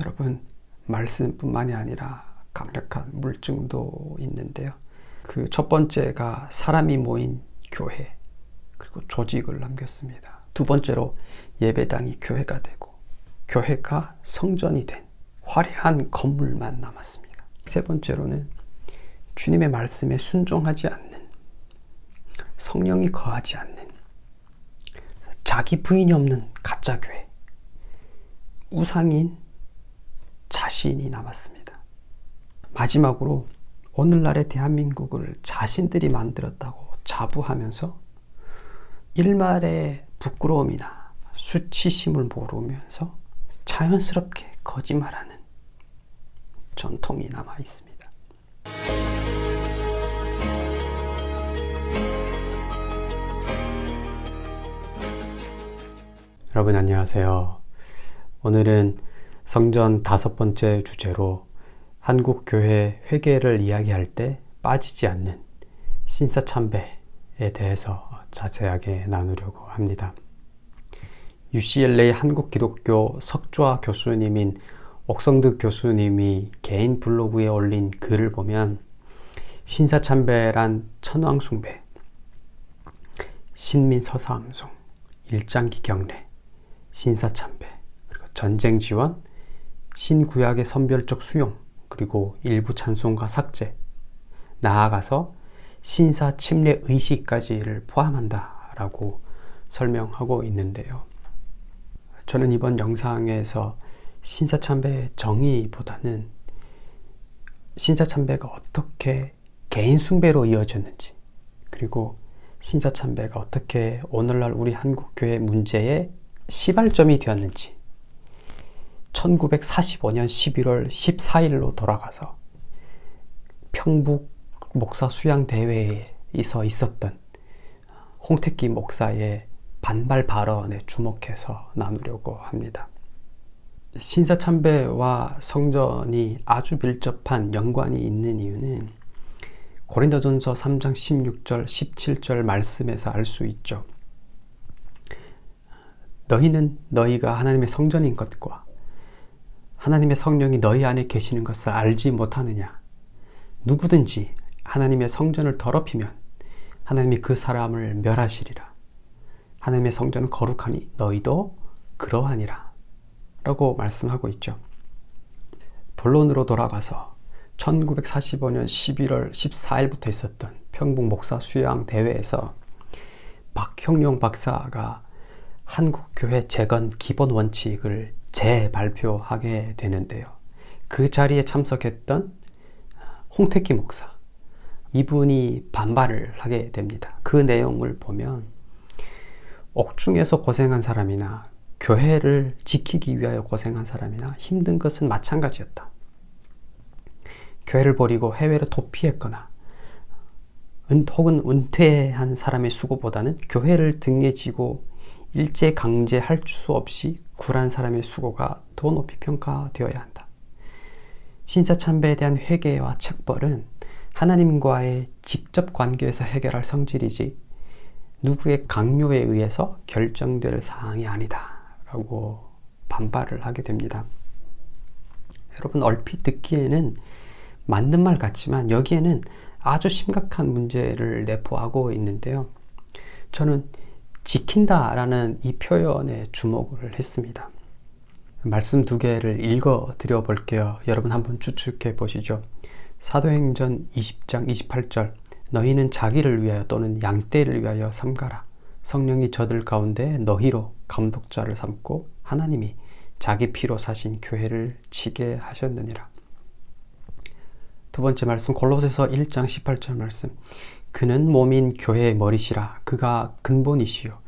여러분 말씀뿐만이 아니라 강력한 물증도 있는데요. 그 첫 번째가 사람이 모인 교회 그리고 조직을 남겼습니다. 두 번째로 예배당이 교회가 되고 교회가 성전이 된 화려한 건물만 남았습니다. 세 번째로는 주님의 말씀에 순종하지 않는 성령이 거하지 않는 자기 부인이 없는 가짜 교회 우상인 자신이 남았습니다. 마지막으로 오늘날의 대한민국을 자신들이 만들었다고 자부하면서 일말의 부끄러움이나 수치심을 모르면서 자연스럽게 거짓말하는 전통이 남아 있습니다. 여러분 안녕하세요. 오늘은 성전 다섯 번째 주제로 한국 교회 회계를 이야기할 때 빠지지 않는 신사참배에 대해서 자세하게 나누려고 합니다. UCLA 한국기독교 석좌 교수님인 옥성득 교수님이 개인 블로그에 올린 글을 보면 신사참배란 천왕숭배, 신민서사함송, 일장기 경례, 신사참배, 그리고 전쟁지원, 신구약의 선별적 수용, 그리고 일부 찬송가 삭제, 나아가서 신사 침례 의식까지를 포함한다 라고 설명하고 있는데요. 저는 이번 영상에서 신사 참배의 정의보다는 신사 참배가 어떻게 개인 숭배로 이어졌는지 그리고 신사 참배가 어떻게 오늘날 우리 한국 교회 문제의 시발점이 되었는지 1945년 11월 14일로 돌아가서 평북 목사 수양 대회에서 있었던 홍택기 목사의 반발 발언에 주목해서 나누려고 합니다. 신사참배와 성전이 아주 밀접한 연관이 있는 이유는 고린도전서 3장 16절 17절 말씀에서 알 수 있죠. 너희는 너희가 하나님의 성전인 것과 하나님의 성령이 너희 안에 계시는 것을 알지 못하느냐? 누구든지 하나님의 성전을 더럽히면 하나님이 그 사람을 멸하시리라. 하나님의 성전은 거룩하니 너희도 그러하니라. 라고 말씀하고 있죠. 본론으로 돌아가서 1945년 11월 14일부터 있었던 평북 목사 수양 대회에서 박형룡 박사가 한국교회 재건 기본 원칙을 재발표하게 되는데요. 그 자리에 참석했던 홍택기 목사 이분이 반발을 하게 됩니다. 그 내용을 보면 옥중에서 고생한 사람이나 교회를 지키기 위하여 고생한 사람이나 힘든 것은 마찬가지였다. 교회를 버리고 해외로 도피했거나 은, 혹은 은퇴한 사람의 수고보다는 교회를 등에 지고 일제 강제할 수 없이 굴한 사람의 수고가 더 높이 평가되어야 한다. 신사 참배에 대한 회개와 책벌은 하나님과의 직접 관계에서 해결할 성질이지 누구의 강요에 의해서 결정될 사항이 아니다 라고 반발을 하게 됩니다. 여러분 얼핏 듣기에는 맞는 말 같지만 여기에는 아주 심각한 문제를 내포하고 있는데요. 저는 지킨다 라는 이 표현에 주목을 했습니다. 말씀 두 개를 읽어 드려 볼게요. 여러분 한번 추측해 보시죠. 사도행전 20장 28절 너희는 자기를 위하여 또는 양떼를 위하여 삼가라. 성령이 저들 가운데 너희로 감독자를 삼고 하나님이 자기 피로 사신 교회를 치게 하셨느니라. 두 번째 말씀 골로새서 1장 18절 말씀 그는 몸인 교회의 머리시라 그가 근본이시요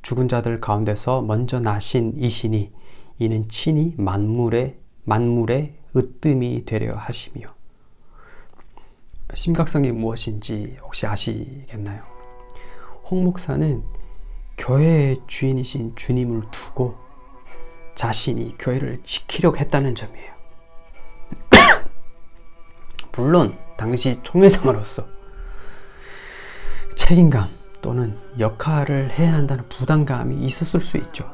죽은 자들 가운데서 먼저 나신 이시니 이는 친히 만물의 만물의 으뜸이 되려 하시며 심각성이 무엇인지 혹시 아시겠나요? 홍 목사는 교회의 주인이신 주님을 두고 자신이 교회를 지키려고 했다는 점이에요. 물론 당시 총회장으로서 책임감 또는 역할을 해야 한다는 부담감이 있었을 수 있죠.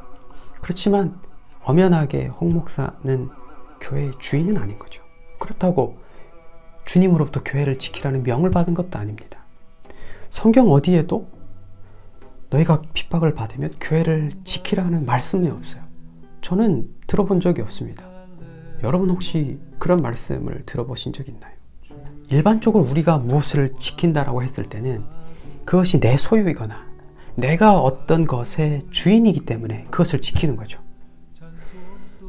그렇지만 엄연하게 홍 목사는 교회의 주인은 아닌 거죠. 그렇다고 주님으로부터 교회를 지키라는 명을 받은 것도 아닙니다. 성경 어디에도 너희가 핍박을 받으면 교회를 지키라는 말씀이 없어요. 저는 들어본 적이 없습니다. 여러분 혹시 그런 말씀을 들어보신 적 있나요? 일반적으로 우리가 무엇을 지킨다라고 했을 때는 그것이 내 소유이거나 내가 어떤 것의 주인이기 때문에 그것을 지키는 거죠.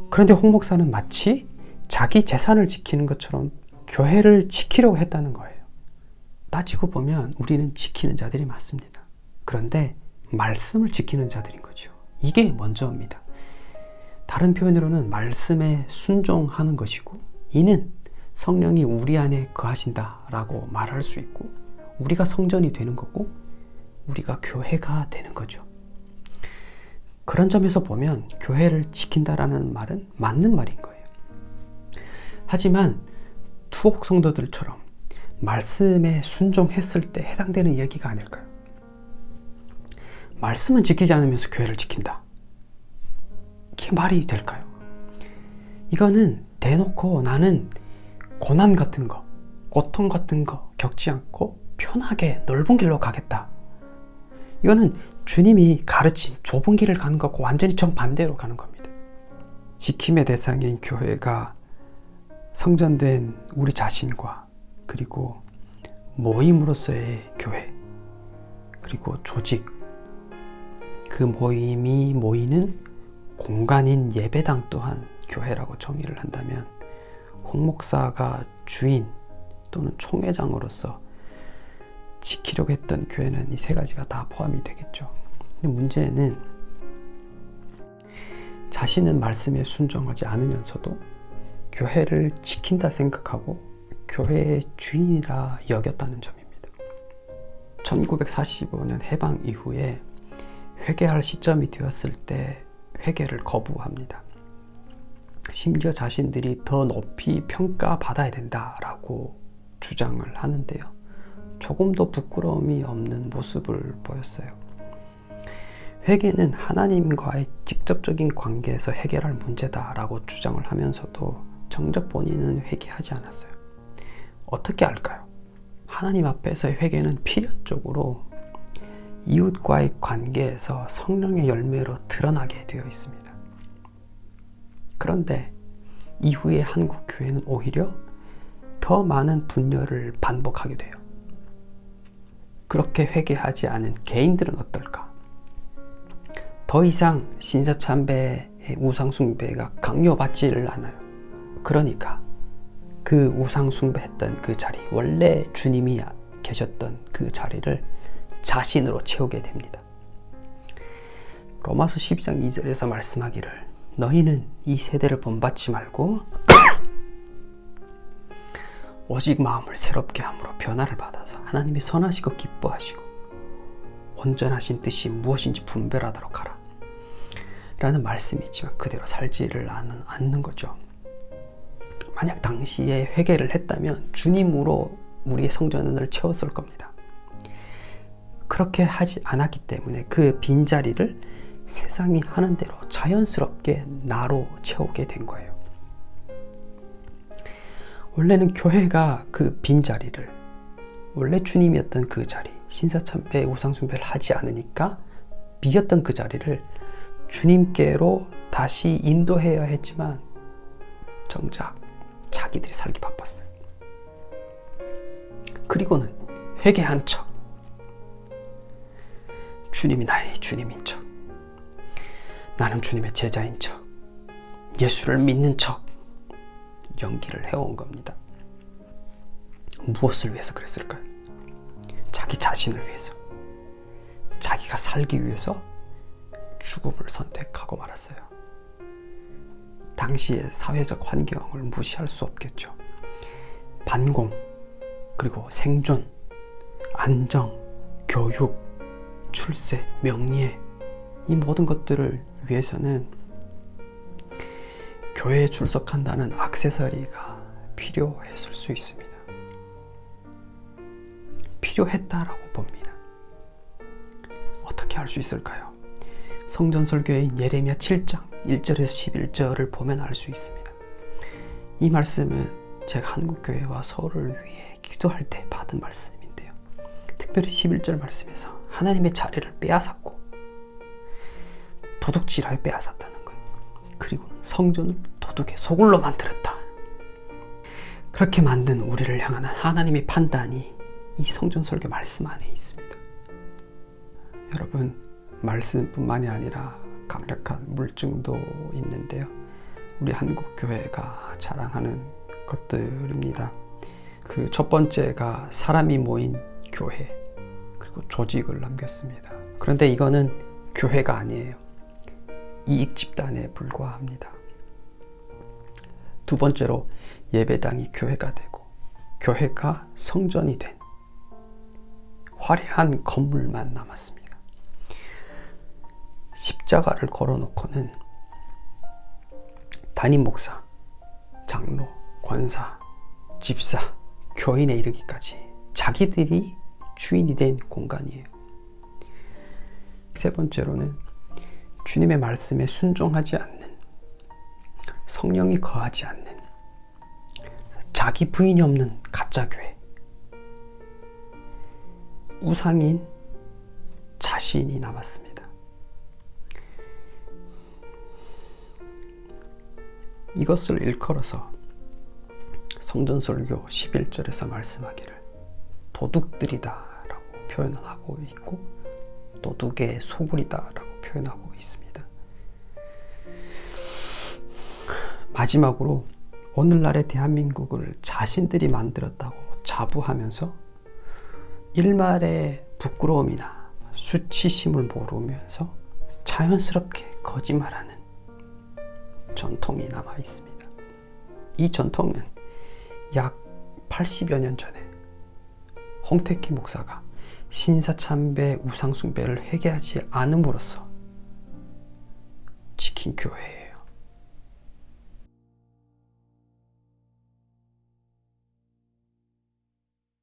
그런데 홍 목사는 마치 자기 재산을 지키는 것처럼 교회를 지키려고 했다는 거예요. 따지고 보면 우리는 지키는 자들이 맞습니다. 그런데 말씀을 지키는 자들인 거죠. 이게 먼저입니다. 다른 표현으로는 말씀에 순종하는 것이고 이는 성령이 우리 안에 거하신다 라고 말할 수 있고 우리가 성전이 되는 거고 우리가 교회가 되는 거죠. 그런 점에서 보면 교회를 지킨다라는 말은 맞는 말인 거예요. 하지만 투옥 성도들처럼 말씀에 순종했을 때 해당되는 얘기가 아닐까요? 말씀은 지키지 않으면서 교회를 지킨다. 이게 말이 될까요? 이거는 대놓고 나는 고난 같은 거, 고통 같은 거 겪지 않고 편하게 넓은 길로 가겠다. 이거는 주님이 가르친 좁은 길을 가는 것과 완전히 정반대로 가는 겁니다. 지킴의 대상인 교회가 성전된 우리 자신과 그리고 모임으로서의 교회 그리고 조직 그 모임이 모이는 공간인 예배당 또한 교회라고 정의를 한다면 홍 목사가 주인 또는 총회장으로서 지키려고 했던 교회는 이 세 가지가 다 포함이 되겠죠. 근데 문제는 자신은 말씀에 순종하지 않으면서도 교회를 지킨다 생각하고 교회의 주인이라 여겼다는 점입니다. 1945년 해방 이후에 회개할 시점이 되었을 때 회개를 거부합니다. 심지어 자신들이 더 높이 평가받아야 된다라고 주장을 하는데요. 조금도 부끄러움이 없는 모습을 보였어요. 회개는 하나님과의 직접적인 관계에서 해결할 문제다라고 주장을 하면서도 정작 본인은 회개하지 않았어요. 어떻게 알까요? 하나님 앞에서의 회개는 필연적으로 이웃과의 관계에서 성령의 열매로 드러나게 되어 있습니다. 그런데 이후에 한국 교회는 오히려 더 많은 분열을 반복하게 돼요. 그렇게 회개하지 않은 개인들은 어떨까? 더 이상 신사참배의 우상숭배가 강요받지를 않아요. 그러니까 그 우상숭배했던 그 자리, 원래 주님이 계셨던 그 자리를 자신으로 채우게 됩니다. 로마서 12장 2절에서 말씀하기를 너희는 이 세대를 본받지 말고 오직 마음을 새롭게 함으로 변화를 받아서 하나님이 선하시고 기뻐하시고 온전하신 뜻이 무엇인지 분별하도록 하라. 라는 말씀이 있지만 그대로 살지를 않는, 않는 거죠. 만약 당시에 회개를 했다면 주님으로 우리의 성전을 채웠을 겁니다. 그렇게 하지 않았기 때문에 그 빈자리를 세상이 하는 대로 자연스럽게 나로 채우게 된 거예요. 원래는 교회가 그 빈자리를 원래 주님이었던 그 자리 신사참배 우상숭배를 하지 않으니까 비었던 그 자리를 주님께로 다시 인도해야 했지만 정작 자기들이 살기 바빴어요. 그리고는 회개한 척 주님이 나의 주님인 척 나는 주님의 제자인 척 예수를 믿는 척 연기를 해온 겁니다. 무엇을 위해서 그랬을까요? 자기 자신을 위해서. 자기가 살기 위해서 죽음을 선택하고 말았어요. 당시의 사회적 환경을 무시할 수 없겠죠. 반공, 그리고 생존, 안정, 교육, 출세, 명예, 이 모든 것들을 위해서는 교회에 출석한다는 악세사리가 필요했을 수 있습니다. 필요했다라고 봅니다. 어떻게 할수 있을까요? 성전 설교인 예레미야 7장 1절에서 11절을 보면 알 수 있습니다. 이 말씀은 제가 한국교회와 서울을 위해 기도할 때 받은 말씀인데요. 특별히 11절 말씀에서 하나님의 자리를 빼앗았고 도둑질하여 빼앗았다는 거예요. 그리고 성전을 도둑의 소굴로 만들었다. 그렇게 만든 우리를 향한 하나님의 판단이 이 성전 설교 말씀 안에 있습니다. 여러분, 말씀뿐만이 아니라 강력한 물증도 있는데요. 우리 한국 교회가 자랑하는 것들입니다. 그 첫 번째가 사람이 모인 교회 그리고 조직을 남겼습니다. 그런데 이거는 교회가 아니에요. 이익 집단에 불과합니다. 두 번째로 예배당이 교회가 되고 교회가 성전이 된 화려한 건물만 남았습니다. 십자가를 걸어놓고는 담임 목사, 장로, 권사, 집사, 교인에 이르기까지 자기들이 주인이 된 공간이에요. 세 번째로는 주님의 말씀에 순종하지 않는 성령이 거하지 않는 자기 부인이 없는 가짜 교회 우상인 자신이 남았습니다. 이것을 일컬어서 성전설교 11절에서 말씀하기를 도둑들이다 라고 표현하고 있고 도둑의 소굴이다 라고 표현하고 있습니다. 마지막으로 오늘날의 대한민국을 자신들이 만들었다고 자부하면서 일말의 부끄러움이나 수치심을 모르면서 자연스럽게 거짓말하는 전통이 남아 있습니다. 이 전통은 약 80여 년 전에 홍택기 목사가 신사참배 우상숭배를 회개하지 않음으로써 지킨 교회예요.